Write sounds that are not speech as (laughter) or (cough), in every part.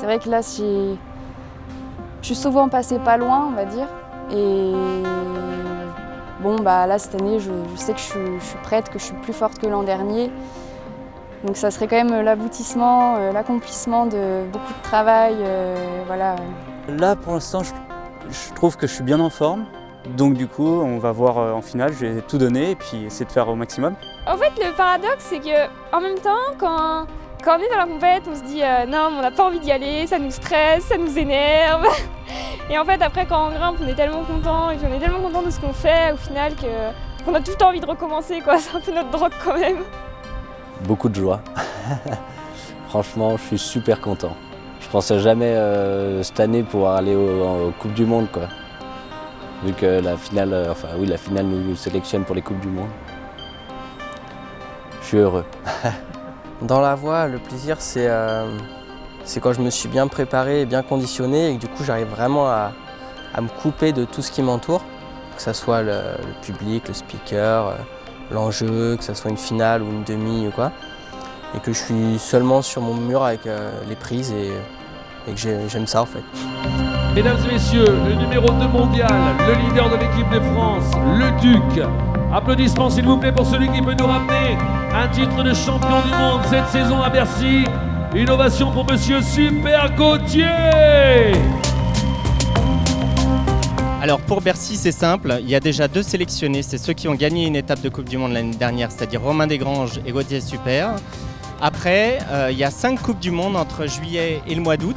C'est vrai que là, je suis souvent passée pas loin, on va dire. Et bon, bah là, cette année, je, sais que je suis, prête, que je suis plus forte que l'an dernier. Donc ça serait quand même l'aboutissement, euh, l'accomplissement de beaucoup de travail. Euh, voilà. Là, pour l'instant, je, trouve que je suis bien en forme. Donc du coup, on va voir euh, en finale, je vais tout donner et puis essayer de faire au maximum. En fait, le paradoxe, c'est que en même temps, quand, quand on est dans la compète, on se dit non, on n'a pas envie d'y aller, ça nous stresse, ça nous énerve. (laughs) Et en fait, après, quand on grimpe, on est tellement content et on est tellement content de ce qu'on fait au final qu'on a tout le temps envie de recommencer. (laughs) C'est un peu notre drogue quand même. Beaucoup de joie. (laughs) Franchement, je suis super content. Je pensais jamais euh, cette année pouvoir aller aux, Coupes du Monde, quoi. Vu que la finale, euh, enfin oui, la finale nous sélectionne pour les Coupes du Monde. Je suis heureux. Dans la voie, le plaisir, c'est euh, c'est quand je me suis bien préparé et bien conditionné et que du coup j'arrive vraiment à, me couper de tout ce qui m'entoure, que ce soit le, public, le speaker, euh, l'enjeu, que ce soit une finale ou une demi ou quoi, et que je suis seulement sur mon mur avec euh, les prises et, que j'aime ça en fait. Mesdames et messieurs, le numéro 2 mondial, le leader de l'équipe de France, le Duc. Applaudissements s'il vous plaît pour celui qui peut nous ramener un titre de champion du monde cette saison à Bercy. Innovation pour Monsieur Super Gauthier alors pour Bercy, c'est simple. Il y a déjà deux sélectionnés. C'est ceux qui ont gagné une étape de Coupe du Monde l'année dernière, c'est-à-dire Romain Desgranges et Gauthier Super. Après, euh, il y a cinq Coupes du Monde entre juillet et le mois d'août.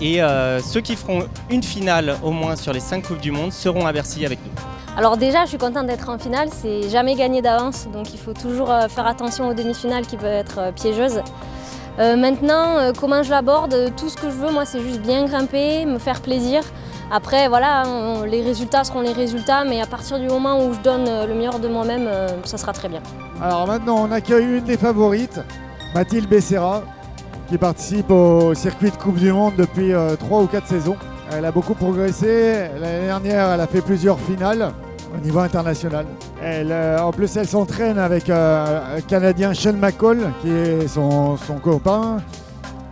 Et euh, ceux qui feront une finale au moins sur les cinq Coupes du Monde seront à Bercy avec nous. Alors déjà, je suis contente d'être en finale. C'est jamais gagné d'avance, donc il faut toujours euh, faire attention aux demi-finales qui peuvent être piégeuses. Euh, maintenant, euh, comment je l'aborde, tout ce que je veux, moi, c'est juste bien grimper, me faire plaisir. Après, voilà, les résultats seront les résultats, mais à partir du moment où je donne euh, le meilleur de moi-même, ça sera très bien. Alors maintenant, on accueille une des favorites, Mathilde Becerra, qui participe au circuit de Coupe du Monde depuis 3 ou 4 saisons. Elle a beaucoup progressé. L'année dernière, elle a fait plusieurs finales au niveau international. Elle, euh, en plus, elle s'entraîne avec euh, un Canadien Sean McCall, qui est son, copain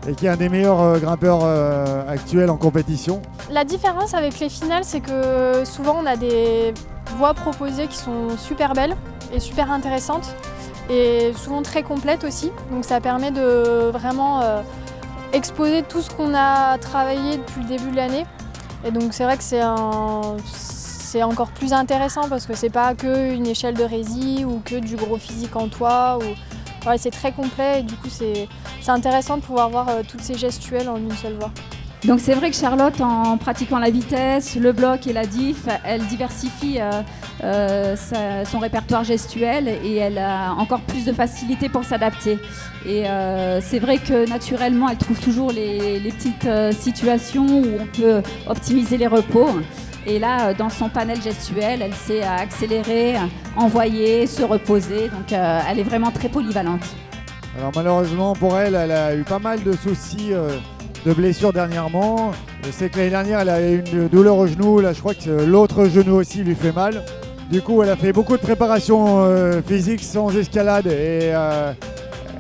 et qui est un des meilleurs euh, grimpeurs actuels en compétition. La différence avec les finales, c'est que souvent on a des voies proposées qui sont super belles et super intéressantes et souvent très complètes aussi. Donc ça permet de vraiment exposer tout ce qu'on a travaillé depuis le début de l'année. Et donc c'est vrai que c'est un c'est encore plus intéressant parce que c'est pas que une échelle de rési ou que du gros physique en toit. Ou... c'est très complet et du coup c'est intéressant de pouvoir voir euh, toutes ces gestuelles en une seule voie. Donc c'est vrai que Charlotte, en pratiquant la vitesse, le bloc et la diff, elle diversifie euh, euh, son répertoire gestuel et elle a encore plus de facilité pour s'adapter. Et c'est vrai que naturellement, elle trouve toujours les petites situations où on peut optimiser les repos. Et là, euh, dans son panel gestuel, elle sait accélérer, envoyer, se reposer. Donc euh, elle est vraiment très polyvalente. Alors malheureusement pour elle, elle a eu pas mal de soucis euh, de blessures dernièrement. Je sais que l'année dernière, elle a eu une douleur au genou. Là, je crois que l'autre genou aussi lui fait mal. Du coup, elle a fait beaucoup de préparation physique sans escalade et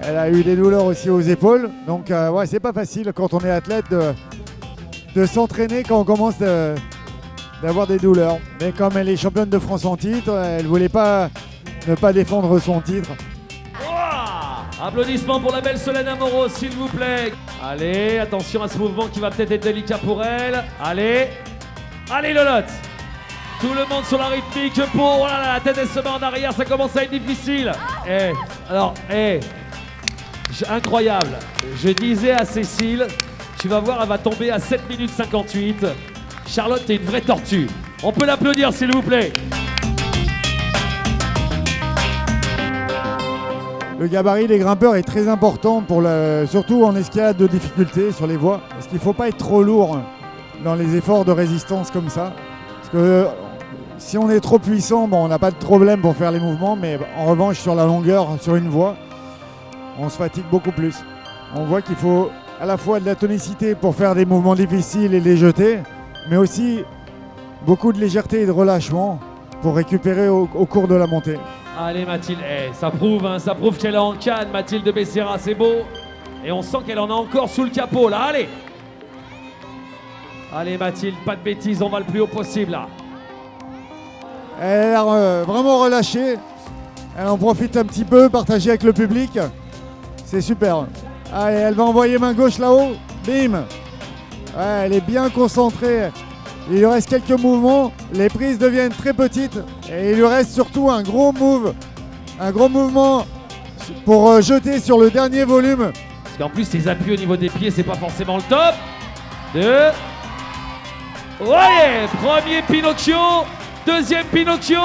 elle a eu des douleurs aussi aux épaules. Donc, ouais, c'est pas facile quand on est athlète de, de s'entraîner quand on commence d'avoir des douleurs. Mais comme elle est championne de France en titre, elle voulait pas ne pas défendre son titre. Applaudissements pour la belle Solène Amoros, s'il vous plaît. Allez, attention à ce mouvement qui va peut-être être délicat pour elle. Allez, allez Lolotte. Tout le monde sur la rythmique pour... Oh la tête elle se met en arrière, ça commence à être difficile. Eh, alors, eh, incroyable. Je disais à Cécile, tu vas voir, elle va tomber à 7 minutes 58. Charlotte est une vraie tortue. On peut l'applaudir s'il vous plaît. Le gabarit des grimpeurs est très important, surtout en escalade de difficulté sur les voies. Parce qu'il ne faut pas être trop lourd dans les efforts de résistance comme ça. Parce que si on est trop puissant, on n'a pas de problème pour faire les mouvements, mais en revanche sur la longueur, sur une voie, on se fatigue beaucoup plus. On voit qu'il faut à la fois de la tonicité pour faire des mouvements difficiles et les jeter, mais aussi beaucoup de légèreté et de relâchement pour récupérer au, cours de la montée. Allez Mathilde, eh, ça prouve, hein, ça prouve qu'elle est en canne, Mathilde Becerra, c'est beau. Et on sent qu'elle en a encore sous le capot là, allez Allez Mathilde, pas de bêtises, on va le plus haut possible là. Elle a l'air euh, vraiment relâchée. Elle en profite un petit peu, partager avec le public. C'est super. Allez, elle va envoyer main gauche là-haut. Bim Ouais, Elle est bien concentrée. Il lui reste quelques mouvements. Les prises deviennent très petites. Et il lui reste surtout un gros move. Un gros mouvement pour euh, jeter sur le dernier volume. Parce qu'en plus, ses appuis au niveau des pieds, c'est pas forcément le top. Deux. Ouais Premier Pinocchio. Deuxième Pinocchio.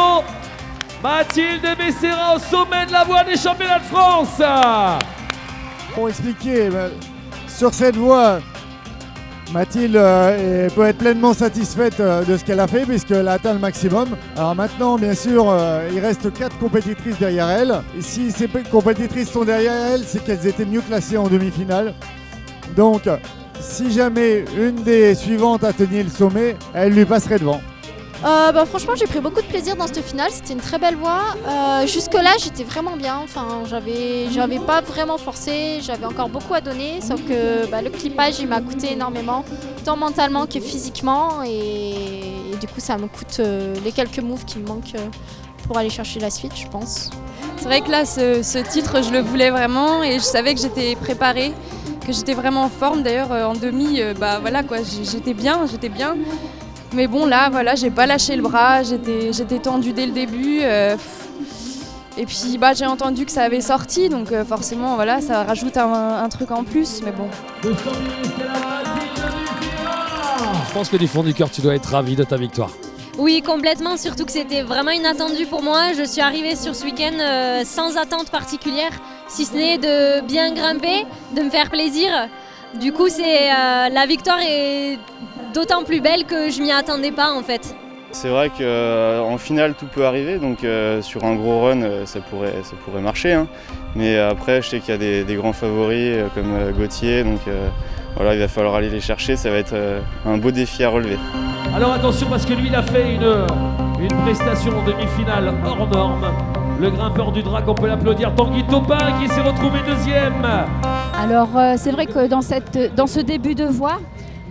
Mathilde Becerra au sommet de la voie des championnats de France. Pour expliquer, bah, sur cette voie, Mathilde euh, peut être pleinement satisfaite euh, de ce qu'elle a fait puisqu'elle a atteint le maximum. Alors maintenant, bien sûr, euh, il reste quatre compétitrices derrière elle. Si ces compétitrices sont derrière elle, c'est qu'elles étaient mieux classées en demi-finale. Donc, si jamais une des suivantes atteignait le sommet, elle lui passerait devant. Euh, bah, franchement, j'ai pris beaucoup de plaisir dans cette finale. C'était une très belle voix. Euh, Jusque-là, j'étais vraiment bien. Enfin, j'avais, pas vraiment forcé. J'avais encore beaucoup à donner. Sauf que bah, le clippage, il m'a coûté énormément, tant mentalement que physiquement. Et, du coup, ça me coûte euh, les quelques moves qui me manquent pour aller chercher la suite, je pense. C'est vrai que là, ce, ce titre, je le voulais vraiment et je savais que j'étais préparée, que j'étais vraiment en forme. D'ailleurs, en demi, bah voilà quoi, j'étais bien, j'étais bien. Mais bon, là, voilà, j'ai pas lâché le bras, j'étais j'étais tendue dès le début. euh, et puis, bah, j'ai entendu que ça avait sorti, donc euh, forcément, voilà, ça rajoute un, un truc en plus. Mais bon, Je pense que du fond du cœur, tu dois être ravi de ta victoire. Oui, complètement, surtout que c'était vraiment inattendu pour moi. Je suis arrivée sur ce week-end euh, sans attente particulière, si ce n'est de bien grimper, de me faire plaisir. Du coup, c'est euh, la victoire est d'autant plus belle que je m'y attendais pas en fait. C'est vrai qu'en finale tout peut arriver, donc euh, sur un gros run euh, ça pourrait, ça pourrait marcher. hein. Mais après je sais qu'il y a des, des grands favoris euh, comme euh, Gauthier, donc euh, voilà, il va falloir aller les chercher, ça va être euh, un beau défi à relever. Alors attention parce que lui il a fait une, une prestation en demi-finale hors norme. Le grimpeur du drac, on peut l'applaudir, Tanguy Topin qui s'est retrouvé deuxième. Alors euh, c'est vrai que dans, cette, dans ce début de voie,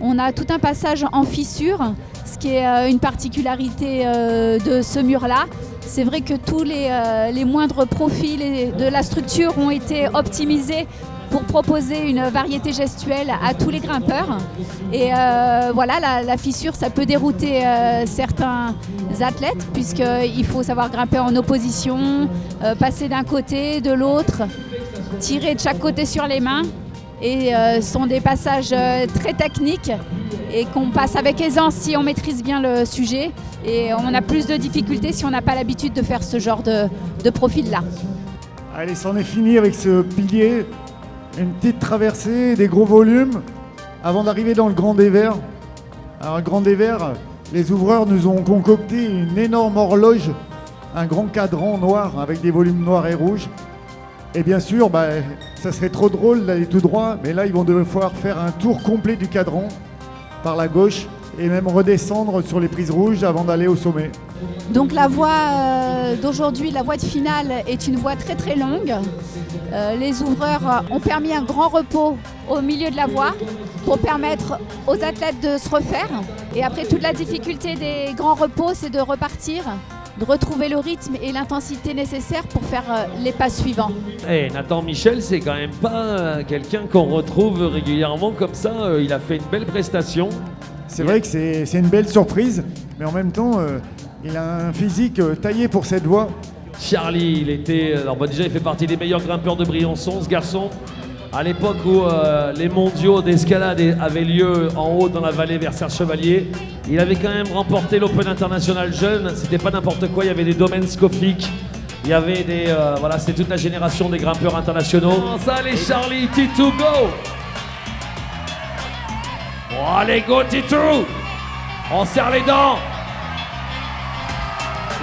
on a tout un passage en fissure, ce qui est euh, une particularité euh, de ce mur-là. C'est vrai que tous les, euh, moindres profils de la structure ont été optimisés pour proposer une variété gestuelle à tous les grimpeurs. Et voilà, la, fissure, ça peut dérouter certains athlètes, puisqu'il faut savoir grimper en opposition, passer d'un côté, de l'autre, tirer de chaque côté sur les mains. Et euh, sont des passages euh, très techniques et qu'on passe avec aisance si on maîtrise bien le sujet. Et on a plus de difficultés si on n'a pas l'habitude de faire ce genre de, de profil-là. Allez, c'en est fini avec ce pilier. Une petite traversée, des gros volumes, avant d'arriver dans le Grand Dévers. Alors, le Grand Dévers, les ouvreurs nous ont concocté une énorme horloge, un grand cadran noir avec des volumes noirs et rouges. Et bien sûr, bah, ça serait trop drôle d'aller tout droit, mais là, ils vont devoir faire un tour complet du cadran par la gauche et même redescendre sur les prises rouges avant d'aller au sommet. Donc la voie euh, d'aujourd'hui, la voie de finale, est une voie très très longue. Euh, les ouvreurs ont permis un grand repos au milieu de la voie pour permettre aux athlètes de se refaire. Et après, toute la difficulté des grands repos, c'est de repartir, de retrouver le rythme et l'intensité nécessaires pour faire euh, les pas suivants. Eh, Nathan Michel, c'est quand même pas euh, quelqu'un qu'on retrouve régulièrement comme ça. Euh, il a fait une belle prestation. C'est vrai que c'est c'est une belle surprise, mais en même temps, euh, il a un physique taillé pour cette voie. Charlie, il était. Alors, bah, déjà, il fait partie des meilleurs grimpeurs de Briançon, ce garçon. À l'époque où euh, les mondiaux d'escalade avaient lieu en haut dans la vallée vers Serre Chevalier, il avait quand même remporté l'Open International jeune. C'était pas n'importe quoi, il y avait des domaines scofiques. Il y avait des. euh, voilà, c'était toute la génération des grimpeurs internationaux. Ça, allez, Charlie, Titou, go! Oh, allez, go, Titou! On serre les dents!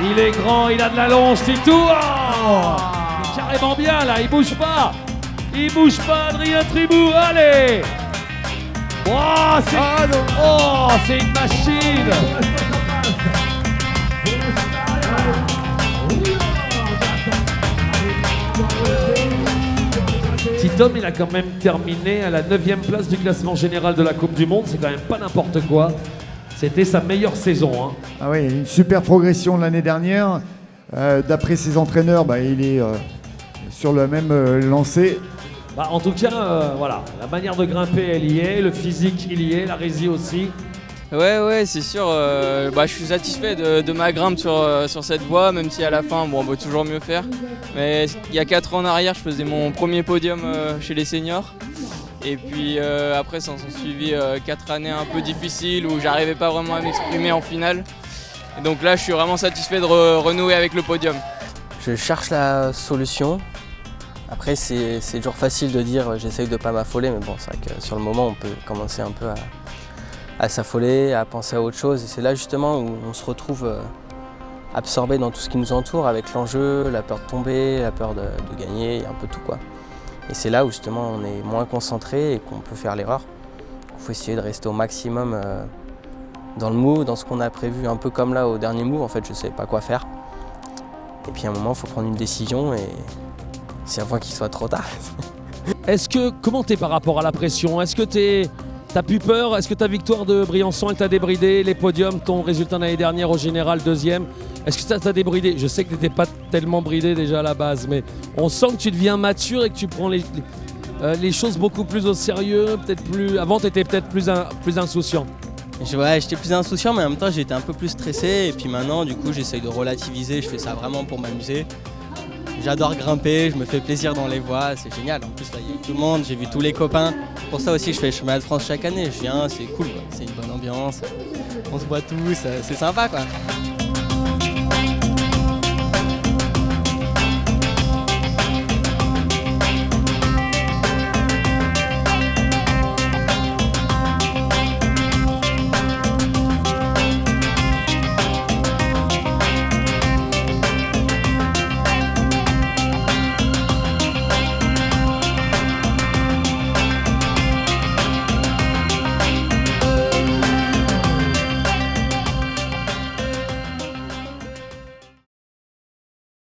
Il est grand, il a de la longe, Titou! Oh il est carrément bien là, il bouge pas! Il bouge pas, Adrien Tribou, allez! Oh, c'est oh, c'est une machine! Tom, il a quand même terminé à la 9 place du classement général de la Coupe du Monde. C'est quand même pas n'importe quoi. C'était sa meilleure saison. hein. Ah oui, une super progression l'année dernière. Euh, D'après ses entraîneurs, bah, il est euh, sur le même euh, lancé. Bah, en tout cas, euh, voilà, la manière de grimper, elle y est. Le physique, il y est. La résie aussi. Ouais, ouais, c'est sûr. euh, bah, je suis satisfait de, de ma grimpe sur, euh, sur cette voie, même si à la fin, bon, on peut toujours mieux faire. Mais il y a 4 ans en arrière, je faisais mon premier podium euh, chez les seniors. Et puis euh, après, ça s'en suivi 4 années un peu difficiles où j'arrivais pas vraiment à m'exprimer en finale. Et donc là, je suis vraiment satisfait de re- renouer avec le podium. Je cherche la solution. Après, c'est toujours facile de dire euh, j'essaye de pas m'affoler, mais bon, c'est vrai que sur le moment, on peut commencer un peu à, s'affoler, à penser à autre chose. Et c'est là justement où on se retrouve euh, absorbé dans tout ce qui nous entoure, avec l'enjeu, la peur de tomber, la peur de, de gagner, un peu tout quoi. Et c'est là où justement on est moins concentré et qu'on peut faire l'erreur. Il faut essayer de rester au maximum euh, dans le move, dans ce qu'on a prévu, un peu comme là au dernier move, en fait je ne savais pas quoi faire. Et puis à un moment, il faut prendre une décision et c'est avant qu'il soit trop tard. (laughs) Est-ce que comment t'es par rapport à la pression? Est-ce que t'es T'as plus peur? Est-ce que ta victoire de Briançon elle t'a débridé? Les podiums, ton résultat l'année dernière au général deuxième, est-ce que ça t'a débridé? Je sais que t'étais pas tellement bridé déjà à la base, mais on sent que tu deviens mature et que tu prends les, les, euh, les choses beaucoup plus au sérieux, peut-être plus. Avant t'étais peut-être plus, in- plus insouciant. Ouais, j'étais plus insouciant, mais en même temps, j'étais un peu plus stressé. Et puis maintenant, du coup, j'essaye de relativiser. Je fais ça vraiment pour m'amuser. J'adore grimper, je me fais plaisir dans les voies, c'est génial. En plus, là, il y a tout le monde, j'ai vu tous les copains. Pour ça aussi, je fais le chemin de France chaque année. Je viens, c'est cool, c'est une bonne ambiance. On se voit tous, euh, c'est sympa, quoi.